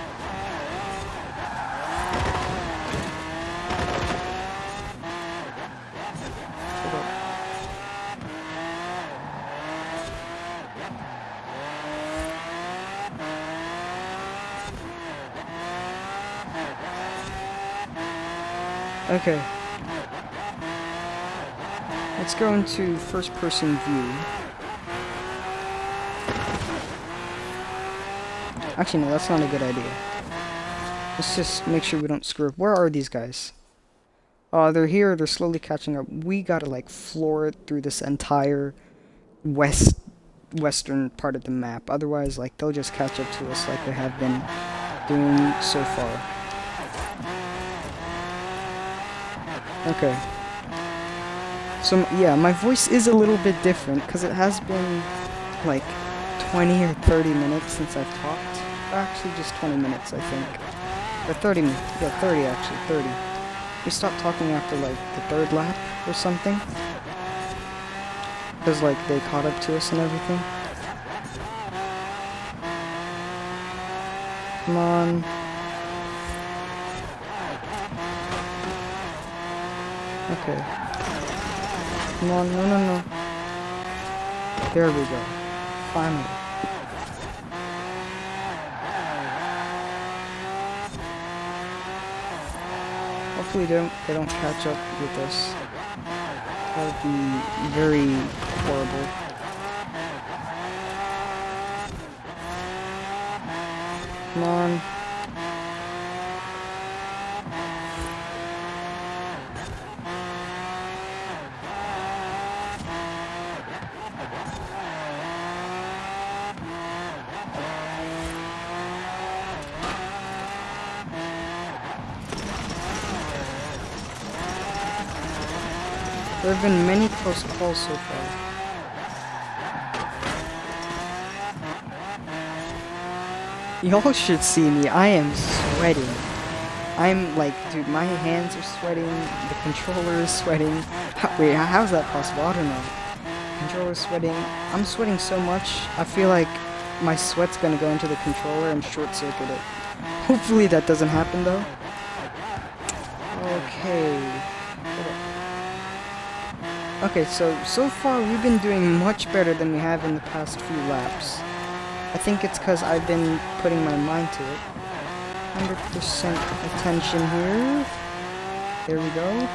Okay. Let's go into first person view. Actually, no, that's not a good idea. Let's just make sure we don't screw up. Where are these guys? Oh, they're here. They're slowly catching up. We gotta, like, floor it through this entire west western part of the map. Otherwise, like, they'll just catch up to us like they have been doing so far. Okay. So, yeah, my voice is a little bit different, because it has been, like, 20 or 30 minutes since I've talked. Actually, just 20 minutes, I think. Or 30 minutes. Yeah, 30, actually. 30. We stopped talking after, like, the third lap or something. Because, like, they caught up to us and everything. Come on. Okay. Come on, no, no, no. There we go. Finally. Hopefully they don't, they don't catch up with us. That would be very horrible. Come on. Been many close calls so far. Y'all should see me. I am sweating. I'm like, dude, my hands are sweating. The controller is sweating. Wait, how's that possible? I don't know. Controller's sweating. I'm sweating so much. I feel like my sweat's gonna go into the controller and short circuit it. Hopefully that doesn't happen though. Okay. Okay, so, so far we've been doing much better than we have in the past few laps. I think it's because I've been putting my mind to it. 100% attention here. There we go.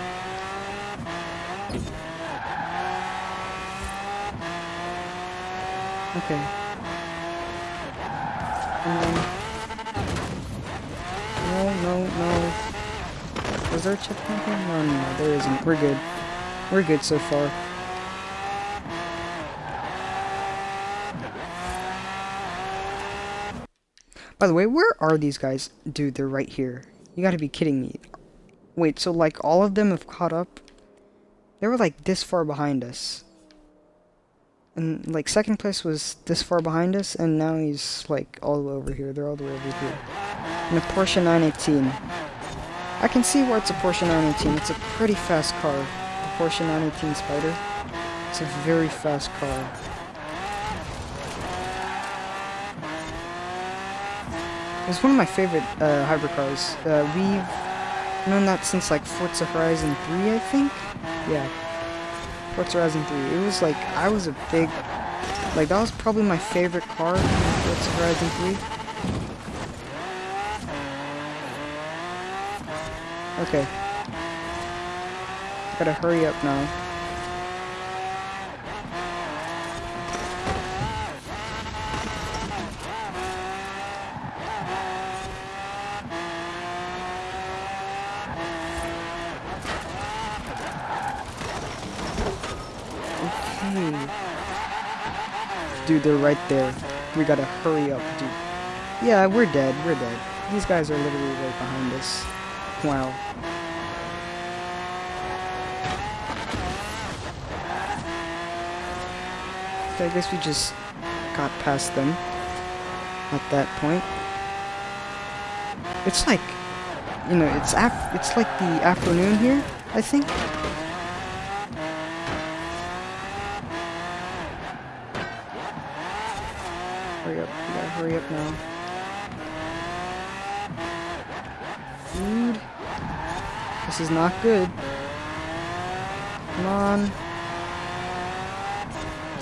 Okay. Then... No, no, no. Was there a checkpoint here? No, no, no, there isn't. We're good. We're good so far. By the way, where are these guys? Dude, they're right here. You gotta be kidding me. Wait, so like all of them have caught up? They were like this far behind us. And like second place was this far behind us, and now he's like all the way over here. They're all the way over here. In a Porsche 918. I can see why it's a Porsche 918. It's a pretty fast car. Porsche 918 Spyder. It's a very fast car. It's one of my favorite uh, hypercars. Uh, we've known that since like Forza Horizon 3, I think? Yeah. Forza Horizon 3. It was like, I was a big, like that was probably my favorite car in Forza Horizon 3. Okay. Gotta hurry up now. Okay. Dude, they're right there. We gotta hurry up, dude. Yeah, we're dead. We're dead. These guys are literally right behind us. Wow. I guess we just got past them at that point. It's like, you know, it's af it's like the afternoon here, I think. Hurry up, we gotta hurry up now. Dude. This is not good. Come on.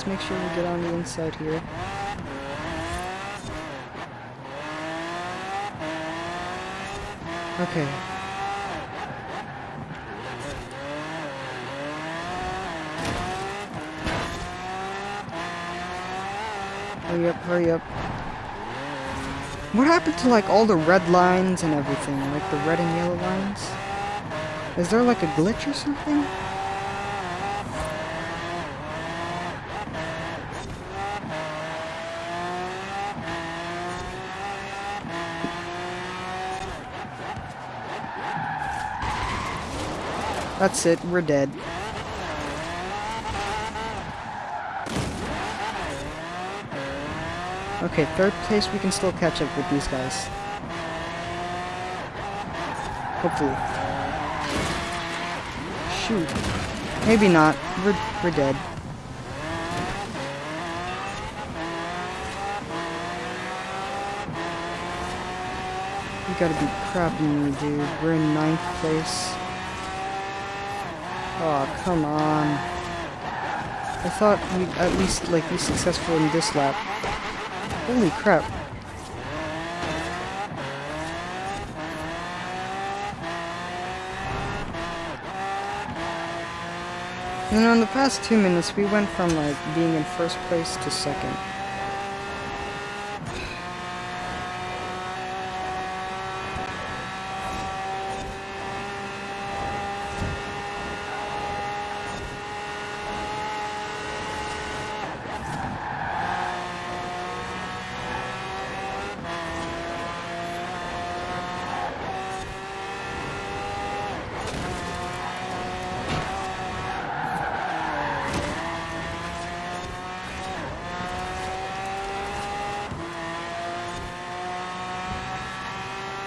Make sure we get on the inside here. Okay. Hurry up, hurry up. What happened to like all the red lines and everything? Like the red and yellow lines? Is there like a glitch or something? That's it, we're dead. Okay, third place, we can still catch up with these guys. Hopefully. Shoot. Maybe not. We're, we're dead. You gotta be crapping me, dude. We're in ninth place. Come on. I thought we'd at least, like, be successful in this lap. Holy crap. You know, in the past two minutes, we went from, like, being in first place to second.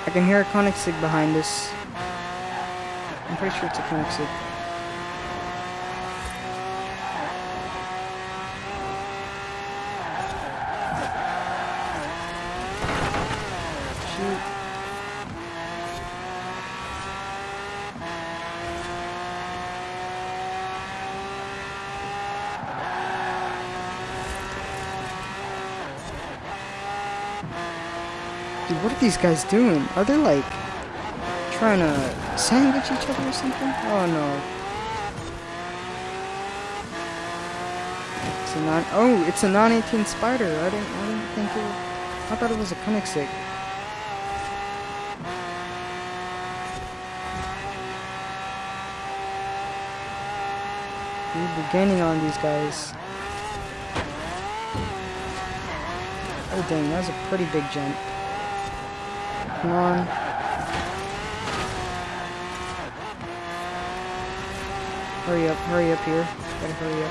I can hear a Koenigsegg behind us. I'm pretty sure it's a Koenigsegg. Are these guys doing? Are they like trying to sandwich each other or something? Oh no. It's a non oh, it's a 918 Spyder. I didn't I didn't think it I thought it was a Koenigsegg. We're gaining on these guys. Oh dang, that was a pretty big jump. Come on. Hurry up, hurry up here. Gotta hurry up.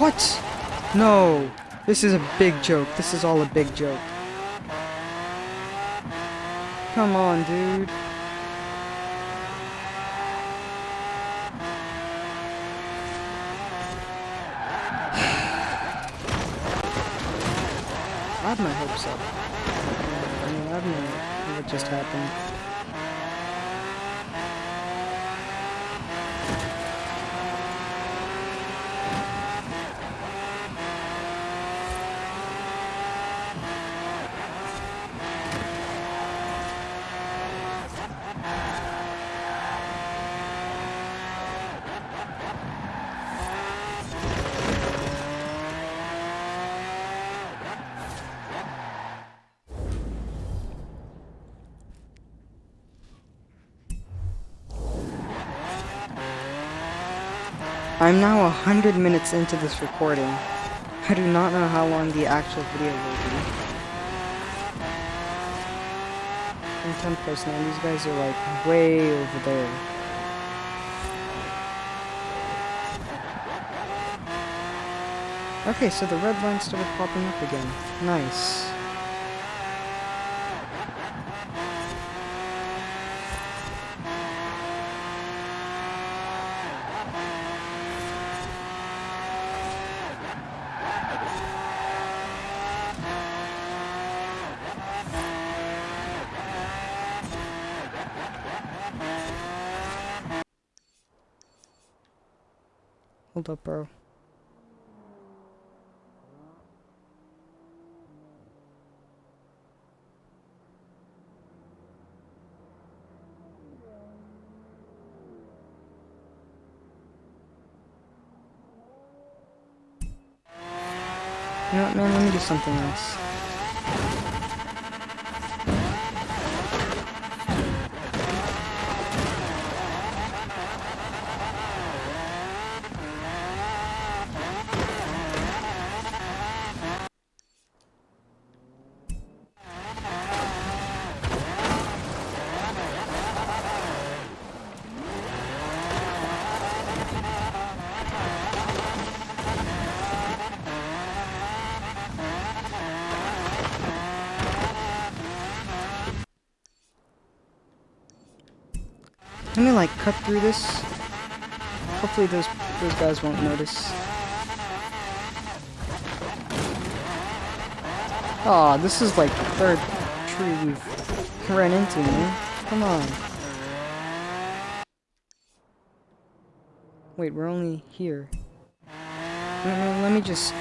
What? No. This is a big joke. This is all a big joke. Come on, dude. I have my hopes up. I mean, I don't know what just happened. I'm now 100 minutes into this recording. I do not know how long the actual video will be. In 10 posts now, these guys are like way over there. Okay, so the red line started popping up again. Nice. Hold up, bro. What, man? Let me do something else. Cut through this. Hopefully those those guys won't notice. Aw, this is like the third tree we've ran into, man. Come on. Wait, we're only here. No, let me just,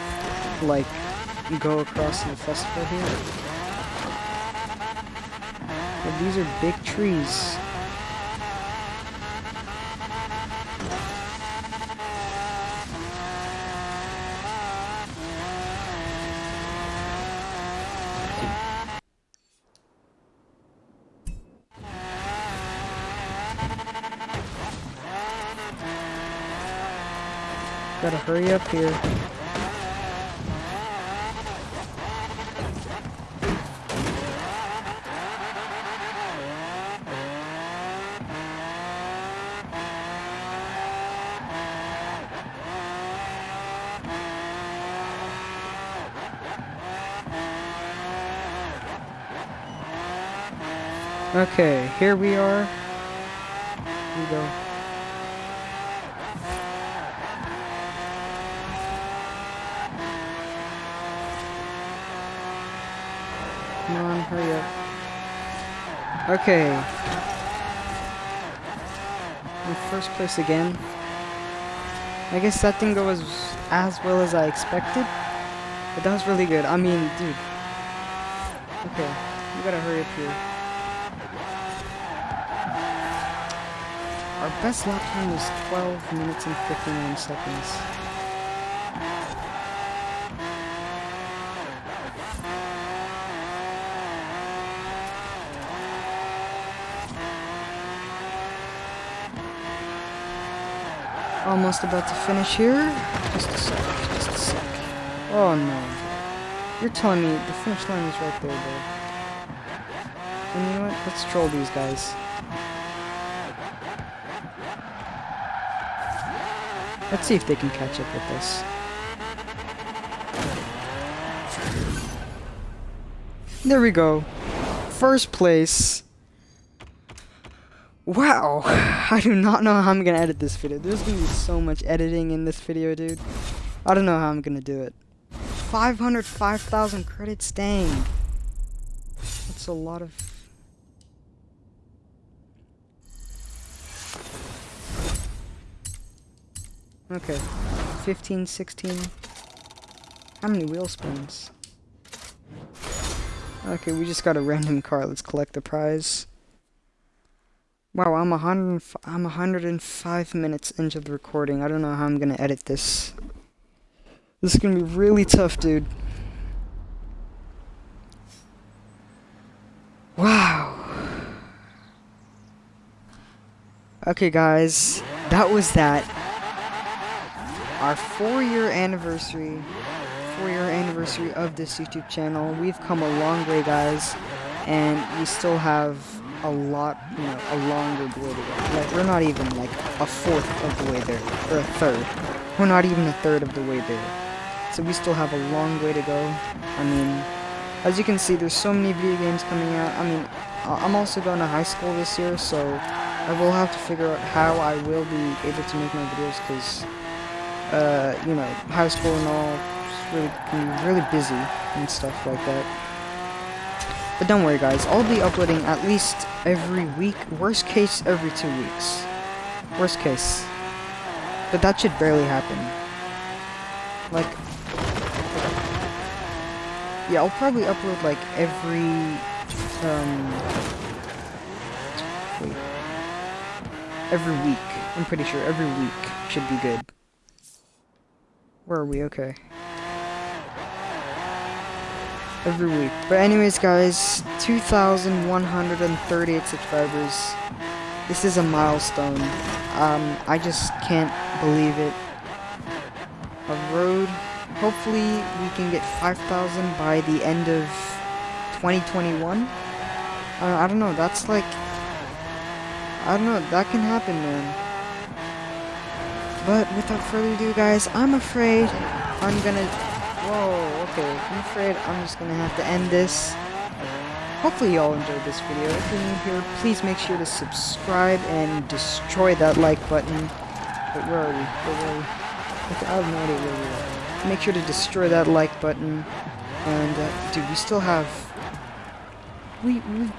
like, go across the festival here. But these are big trees. Here. Okay, here we are. Here we go. Come on, hurry up. Okay. In first place again. I guess that didn't go as, as well as I expected. But that was really good. I mean, dude. Okay, you gotta hurry up here. Our best lap time was 12 minutes and 59 seconds. Almost about to finish here. Just a sec, just a sec. Oh no. You're telling me the finish line is right there, bro. And you know what? Let's troll these guys. Let's see if they can catch up with us. There we go. First place. Wow. I do not know how I'm gonna edit this video. There's gonna be so much editing in this video, dude. I don't know how I'm gonna do it. 505,000 credits, dang. That's a lot of... Okay. 15, 16. How many wheel spins? Okay, we just got a random car. Let's collect the prize. Wow, I'm 100, I'm 105 minutes into the recording. I don't know how I'm gonna edit this. This is gonna be really tough, dude. Wow. Okay, guys, that was that. our four-year anniversary, four-year anniversary of this YouTube channel. We've come a long way, guys, and we still have a lot, you know, a longer way to go. Like, we're not even, like, a fourth of the way there, or a third. We're not even a third of the way there. So we still have a long way to go. I mean, as you can see, there's so many video games coming out. I mean, I'm also going to high school this year, so I will have to figure out how I will be able to make my videos, because, uh, you know, high school and all, really, can be really busy and stuff like that. But don't worry guys, I'll be uploading at least every week, worst case every two weeks. Worst case. But that should barely happen. Like, yeah, I'll probably upload like every, um, wait, every week. I'm pretty sure every week should be good. Where are we? Okay every week. But anyways, guys, 2,138 subscribers. This is a milestone. Um, I just can't believe it. A road. Hopefully, we can get 5,000 by the end of 2021. Uh, I don't know. That's like, I don't know. That can happen, man. But without further ado, guys, I'm afraid I'm gonna Whoa, okay. I'm afraid I'm just gonna have to end this. Hopefully y'all enjoyed this video. If you're new here, please make sure to subscribe and destroy that like button. But where are we? Where are we? Okay, I have no idea where we are. Make sure to destroy that like button. And, uh, dude, we still have... We, we...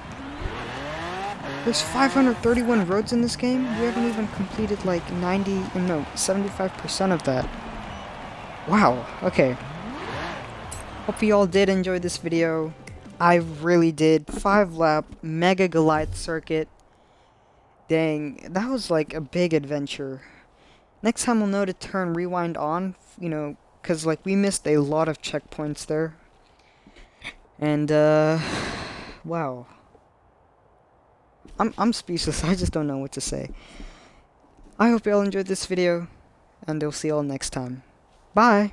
There's 531 roads in this game? We haven't even completed, like, 90... No, 75% of that. Wow, okay. Hope you all did enjoy this video. I really did. 5 lap Mega Goliath circuit. Dang, that was like a big adventure. Next time we'll know to turn rewind on, you know, because like we missed a lot of checkpoints there. And uh wow. I'm I'm speechless. I just don't know what to say. I hope you all enjoyed this video and I'll see you all next time. Bye.